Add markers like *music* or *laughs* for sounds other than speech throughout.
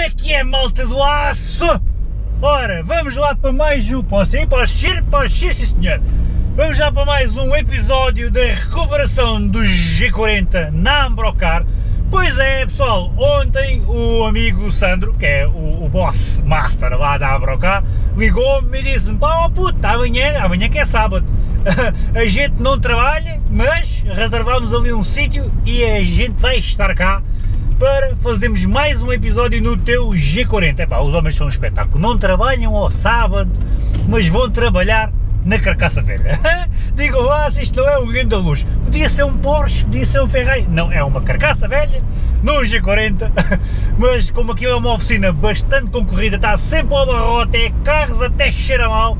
é que é, malta do aço? Ora, vamos lá para mais um... Posso ir? Posso ir? Posso ir, sim senhor. Vamos já para mais um episódio da recuperação do G40 na Ambrocar. Pois é, pessoal, ontem o amigo Sandro, que é o, o boss master lá da Ambrocar, ligou-me e disse-me, pá, oh puto, amanhã, amanhã que é sábado, *laughs* a gente não trabalha, mas reservámos ali um sítio e a gente vai estar cá para fazermos mais um episódio no teu G40. Epá, os homens são um espetáculo, não trabalham ao sábado, mas vão trabalhar na carcaça velha. *laughs* Digam lá se isto não é um grande luz. Podia ser um Porsche, podia ser um Ferrari. Não, é uma carcaça velha, num G40, *laughs* mas como aquilo é uma oficina bastante concorrida, está sempre ao barrote, é carros até cheira mal,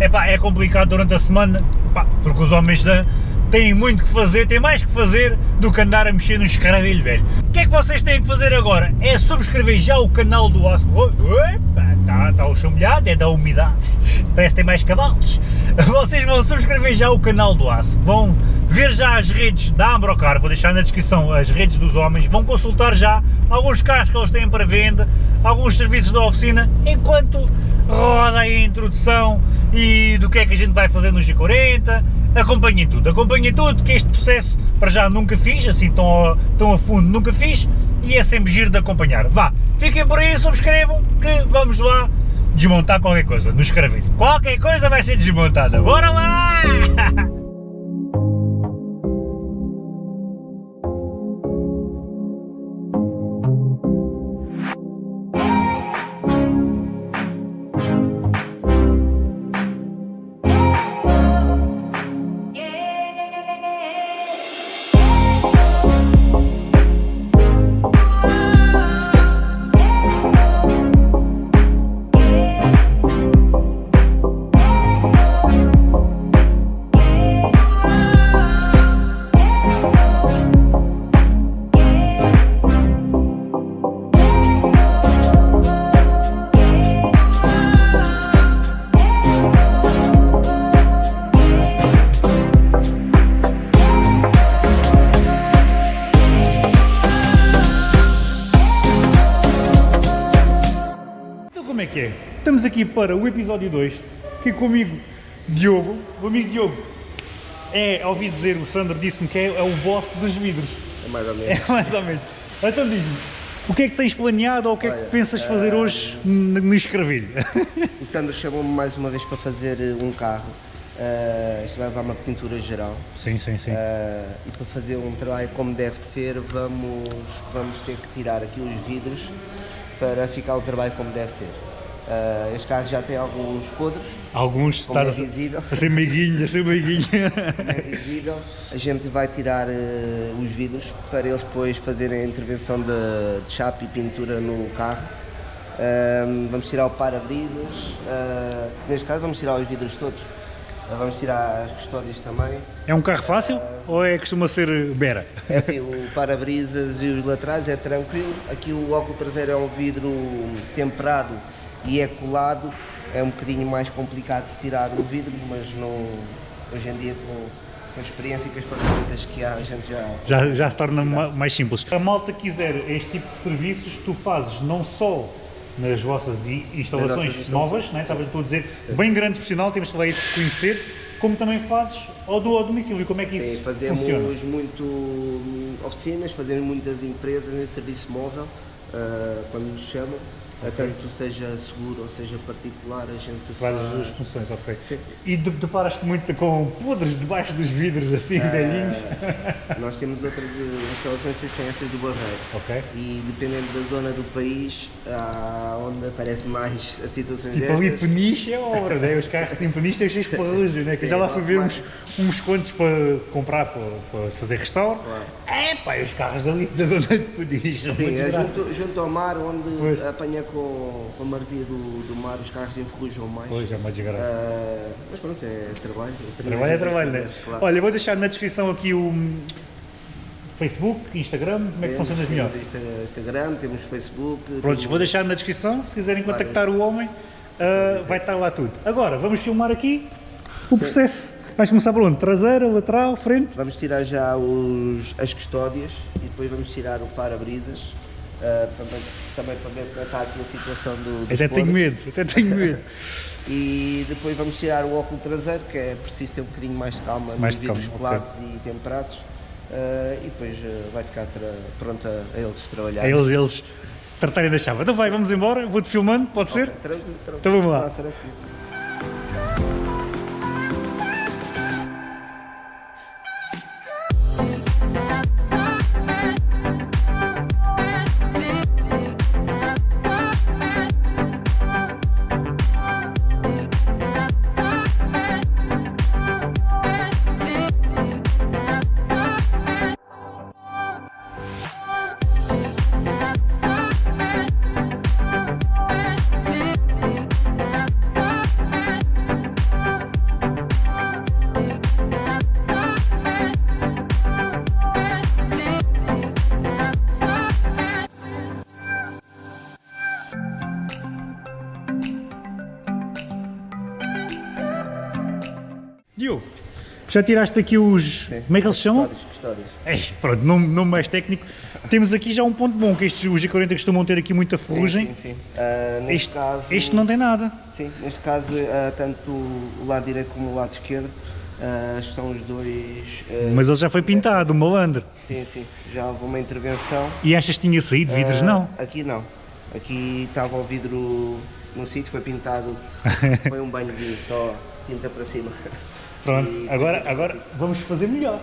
epá, é complicado durante a semana, epá, porque os homens da, têm muito que fazer, têm mais que fazer do que andar a mexer no escaravelho velho. O que é que vocês têm que fazer agora? É subscrever já o canal do Aço. Está tá o molhado, é da umidade, *laughs* parece que tem mais cavalos. *laughs* Vocês vão subscrever já o canal do Aço, vão ver já as redes da Ambrocar, vou deixar na descrição as redes dos homens, vão consultar já alguns carros que eles têm para venda, alguns serviços da oficina, enquanto roda aí a introdução e do que é que a gente vai fazer no G40, acompanhem tudo, acompanhem tudo, que este processo para já nunca fiz, assim tão a, tão a fundo nunca fiz, e é sempre giro de acompanhar. Vá, fiquem por aí, subscrevam, que vamos lá desmontar qualquer coisa no escravelho. Qualquer coisa vai ser desmontada, bora lá! *laughs* aqui para o episódio 2, aqui comigo Diogo, o amigo Diogo é, ouvi dizer, o Sandro disse-me que é, é, o boss dos vidros. É mais ou menos. É *laughs* mais ou menos. Então diz-me, o que é que tens planeado ou o que é que Olha, pensas fazer eh, hoje no no escravilho? O Sandro chamou-me mais uma vez para fazer eh, um carro. Uh, isto vai levar uma pintura geral. sim, sim, sim. Uh, e para fazer um trabalho como deve ser, vamos, vamos ter que tirar aqui os vidros para ficar o trabalho como deve ser. Uh, este carro já tem alguns podres, Alguns como é estás a, visível. a ser meiguinho, a ser meiguinho. é visível. A gente vai tirar uh, os vidros para eles depois fazerem a intervenção de, de chapa e pintura no carro. Uh, vamos tirar o para-brisas, uh, neste caso vamos tirar os vidros todos. Vamos tirar as custódias também. É um carro fácil ou é costuma ser bera? É assim, o para-brisas e os laterais é tranquilo. Aqui o óculo traseiro é um vidro temperado e é colado. É um bocadinho mais complicado de tirar o vidro, mas não, hoje em dia com, com a experiência e com as ferramentas que há, a gente já... Já, já se torna ma- mais simples. A malta quiser este tipo de serviços, tu fazes não só nas vossas instalações Nas novas, né? estavas a dizer, bem grande profissional, temos que lá isso conhecer, como também fazes ao, do, ao domicílio, como é que Sim, isso fazemos funciona? muito hum, oficinas, fazemos muitas empresas nesse serviço móvel, ah, quando nos chamam, ah, tanto seja seguro ou seja particular, a gente Faz as duas funções, ok. E de- deparas-te muito com podres debaixo dos vidros, assim, velhinhos? Ah, *laughs* Nós temos outras instalações ser estas do Barreiro. Ok. E dependendo da zona do país, há onde aparecem mais as situações Tipo ali destas. peniche é obra, né? os carros que têm peniche têm cheios de ferrugem, né? que eu já Sim, lá fui ver uns, uns quantos para comprar, para, para fazer restauro. Claro. É pá, e os carros ali da zona de peniche, Sim, é junto, junto ao mar, onde Pois. apanha com, com a maresia do, do mar, os carros enferrujam mais. Pois, é uma desgraça. Ah, mas pronto, é trabalho. Trabalho é trabalho, né? Claro. Olha, vou deixar na descrição aqui o Facebook, Instagram, como é que Temos- funciona melhor? Temos Insta- Instagram, temos Facebook. Prontos, temos- vou deixar na descrição, se quiserem contactar o homem, ah, vai estar lá tudo. Agora, vamos filmar aqui o processo. Vais começar por onde? Traseira, lateral, frente? Vamos tirar já os, as custódias e depois vamos tirar o para-brisas Uh, também, também para ver como está aqui a situação do, dos Até tenho medo, até tenho medo. *laughs* E depois vamos tirar o óculo traseiro, que é preciso ter um bocadinho mais de calma Mais nos vidros colados e temperados. Uh, e depois uh, vai ficar pronto a, a eles trabalhar. É eles, eles tratarem da chave. Então vai, vamos embora, vou-te filmando, pode ser? Tranquilo, tranquilo. Então vamos lá. Já tiraste aqui os. Sim. Como é que eles chamam? Custódios. Ei, pronto, nome, nome mais técnico. Temos aqui já um ponto bom, que estes os G40 costumam ter aqui muita ferrugem. Sim, sim, sim. Uh, neste Este, caso, este não tem nada. Sim, neste caso, uh, tanto o lado direito como o lado esquerdo uh, estão os dois. Mas ele já foi pintado, o malandro. Sim, sim, já houve uma intervenção. E achas que tinha saído vidros? Não. Aqui não. Aqui estava o vidro no sítio, foi pintado, *laughs* foi um banho de só tinta para cima. Pronto, E- agora, agora vamos fazer melhor.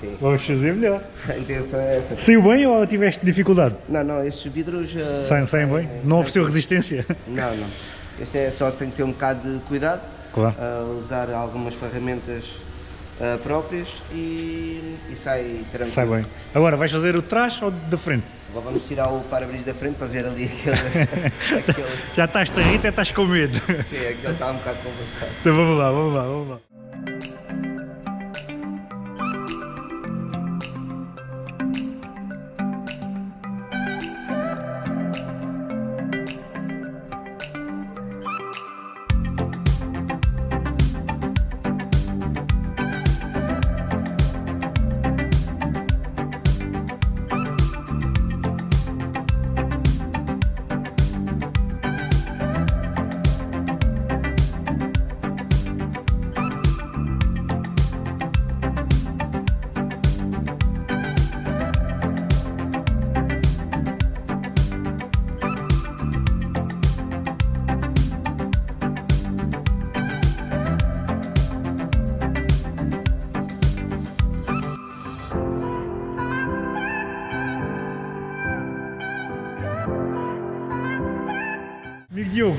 Sim, Vamos fazer melhor. *laughs* a intenção é essa. Saiu bem ou tiveste dificuldade? Não, não, estes vidros. uh, Saem, saem bem? é- Não ofereceu resistência? *laughs* Não, não. Este é só se tem que ter um bocado de cuidado, Claro. uh, usar algumas ferramentas uh, próprias e, e sai tranquilo. Sai bem. Agora, vais fazer o trás ou da frente? Agora vamos tirar o para-brisa da frente para ver ali *laughs* aquele. aquele Já estás a rir, até estás com medo. sim, aquele está um bocado complicado. Então vamos lá, vamos lá, vamos lá.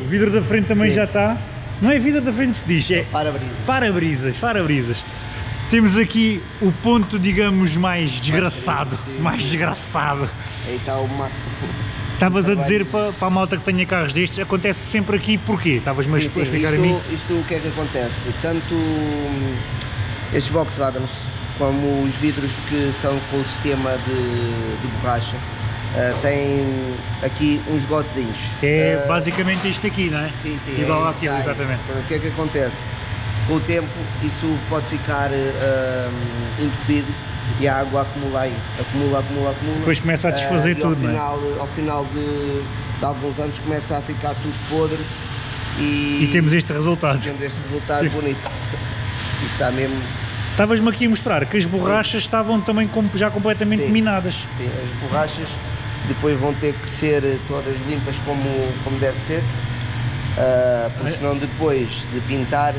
Vidro da frente também Sim. já está. Não é vidro da frente se diz, é Para-brisa. para-brisas, para-brisas. Temos aqui o ponto, digamos, mais desgraçado. Mais desgraçado. Aí está uma. Estavas a dizer para, para a malta que tenha carros destes, acontece sempre aqui porquê? Estavas-me a explicar a mim? isto, isto o que é que acontece? Tanto hum, estes Volkswagens como os vidros que são com o sistema de, de borracha ah, têm aqui uns gotezinhos. É Ah, basicamente isto aqui, não é? Sim, sim. Igual é àquilo, tem. exatamente. Pronto, O que é que acontece? Com o tempo isso pode ficar hum, entupido e a água acumula aí. Acumula, acumula, acumula. Depois começa a desfazer ao tudo, não é? final, Ao final de, de alguns anos começa a ficar tudo podre e, E temos este resultado. temos este resultado bonito. Isto está mesmo, Estavas-me aqui a mostrar que as borrachas estavam também com- já completamente Sim. minadas. sim, as borrachas depois vão ter que ser todas limpas como, como deve ser, ah, porque É. senão depois de pintar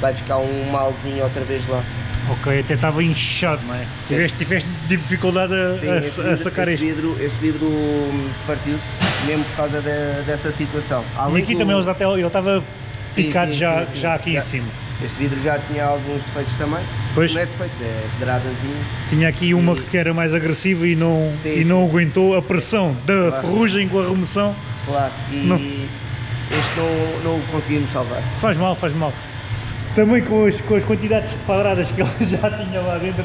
vai ficar um malzinho outra vez lá. Ok, até estava inchado, não é? Tiveste, tiveste dificuldade a, Sim, a- este a vidro- sacar este este. vidro, este vidro partiu-se mesmo por causa de- dessa situação. E Além aqui do- também ele estava Sim, picado sim, já, sim, sim. já aqui em cima. Este vidro já tinha alguns defeitos também. Pois. Não é defeitos, é pedradazinho. Tinha aqui uma que era mais agressiva e não, Sim, e não aguentou a pressão da Claro. ferrugem com a remoção. Claro. E Não. este não, não o conseguimos salvar. Faz mal, faz mal. Também com as, com as quantidades de padradas que ele *laughs* já tinha lá dentro,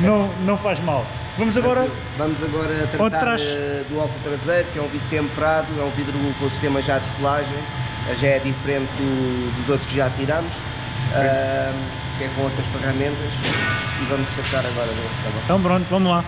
não, não faz mal. Vamos agora. Vamos agora tratar do óculo traseiro, que é um vidro temperado, é um vidro com o sistema já de colagem, já é diferente do- dos outros que já tiramos, que é com outras ferramentas, e vamos tratar agora? Então pronto, vamos lá.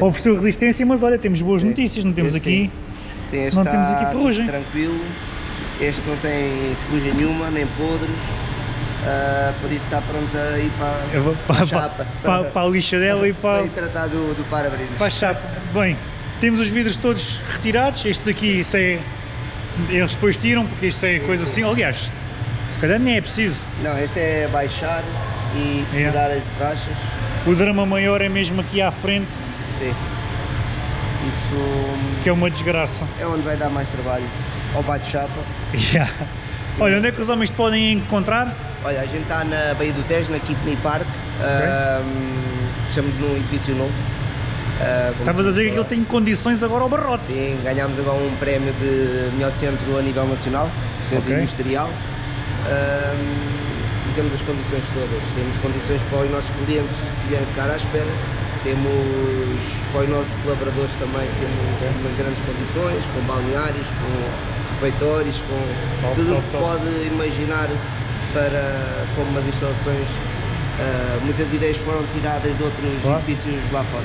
Olha, Ofereceu resistência, mas olha, temos boas Sim. notícias, não temos Sim, aqui. sim, este não temos aqui ferrugem. tranquilo. Este não tem ferrugem nenhuma, nem podres. ah, por isso está pronto a ir para, vou para *laughs* para, a chapa. para, para a lixa dela e para, para tratar do, do para-brisas. para a chapa. Bem, temos os vidros todos retirados, estes aqui, isso é, eles depois tiram, porque isto é coisa assim, aliás, se calhar nem é preciso. Não, este é baixar e tirar as borrachas. O drama maior é mesmo aqui à frente, Sim. Isso que é uma desgraça. é onde vai dar mais trabalho. Ao bate-chapa. Yeah. Olha, onde é que os homens te podem encontrar? Olha, a gente está na Baía do Tejo, na Kidney Park. Ahm, estamos num edifício novo. Como Estavas a dizer que ele tem condições agora ao barrote. Sim, ganhámos agora um prémio de melhor centro a nível nacional, centro Ok. industrial. E temos as condições todas. Temos condições para os nossos clientes se quiserem ficar à espera. Temos para os nossos colaboradores também, temos umas grandes condições, com balneários, com refeitórios, com tudo o que pode imaginar para como umas instalações. Ah, muitas ideias foram tiradas de outros Claro. edifícios lá fora.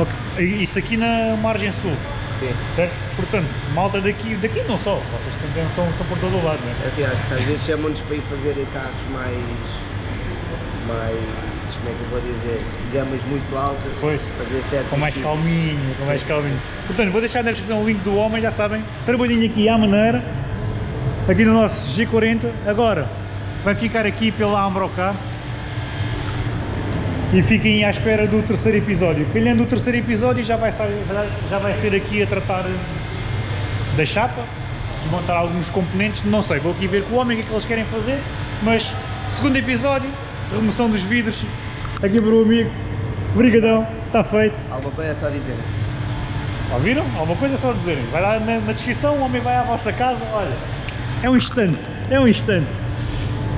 Ok, Isso aqui na margem sul, Sim. certo? Portanto, malta daqui, daqui não só, vocês também estão, estão por todo o lado, não é? Assim, às, às vezes chamam-nos para ir fazer carros mais, mais, como é que eu vou dizer, gamas muito altas, Pois. fazer certo Com mais calminho, com mais calminho. Portanto, vou deixar na descrição o link do homem, já sabem. Trabalhinho aqui à maneira, aqui no nosso G40. Agora, vai ficar aqui pela Ambrocar. E fiquem à espera do terceiro episódio. Calhando o terceiro episódio já vai, já vai ser aqui a tratar da chapa, desmontar alguns componentes, não sei, vou aqui ver com o homem o que é que eles querem fazer, mas segundo episódio, remoção dos vidros, aqui para o amigo, brigadão, está feito. Alguma coisa é só dizer. Ouviram? Alguma coisa é só dizerem. Vai lá na, na descrição, o homem vai à vossa casa, olha. É um instante, é um instante.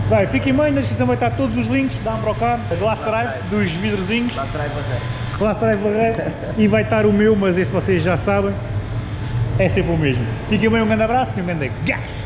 Vai, fiquem bem, na descrição vai estar todos os links da Ambrocar, da Glass Drive, dos vidrozinhos, Lá atrás barreira. Glass Drive Barreiro, e vai estar o meu, mas esse vocês já sabem, é sempre o mesmo. Fiquem bem, um grande abraço e um grande gás!